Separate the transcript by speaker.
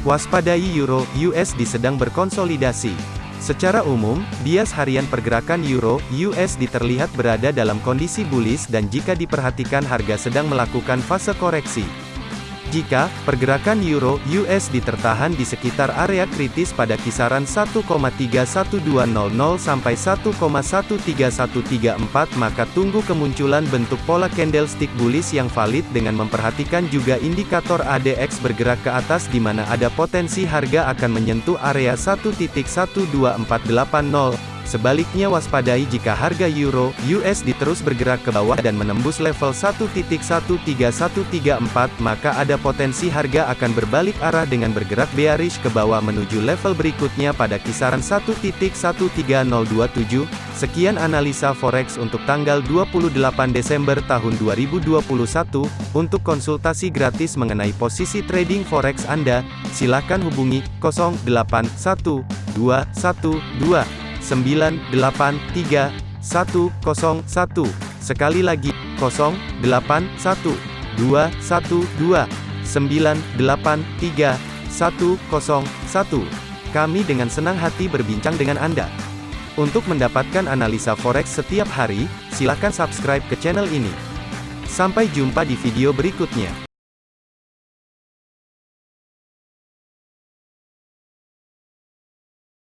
Speaker 1: Waspadai Euro USD sedang berkonsolidasi. Secara umum, bias harian pergerakan Euro USD terlihat berada dalam kondisi bullish dan jika diperhatikan harga sedang melakukan fase koreksi. Jika pergerakan euro USD tertahan di sekitar area kritis pada kisaran 1,31200 sampai 1,13134 maka tunggu kemunculan bentuk pola candlestick bullish yang valid dengan memperhatikan juga indikator ADX bergerak ke atas di mana ada potensi harga akan menyentuh area 1.12480 Sebaliknya waspadai jika harga euro USD terus bergerak ke bawah dan menembus level 1.13134 maka ada potensi harga akan berbalik arah dengan bergerak bearish ke bawah menuju level berikutnya pada kisaran 1.13027. Sekian analisa forex untuk tanggal 28 Desember tahun 2021. Untuk konsultasi gratis mengenai posisi trading forex Anda, silakan hubungi 081212 983 101. Sekali lagi, 081 212 983 101. Kami dengan senang hati berbincang dengan Anda. Untuk mendapatkan analisa forex setiap hari, silakan subscribe ke channel ini. Sampai jumpa di video berikutnya.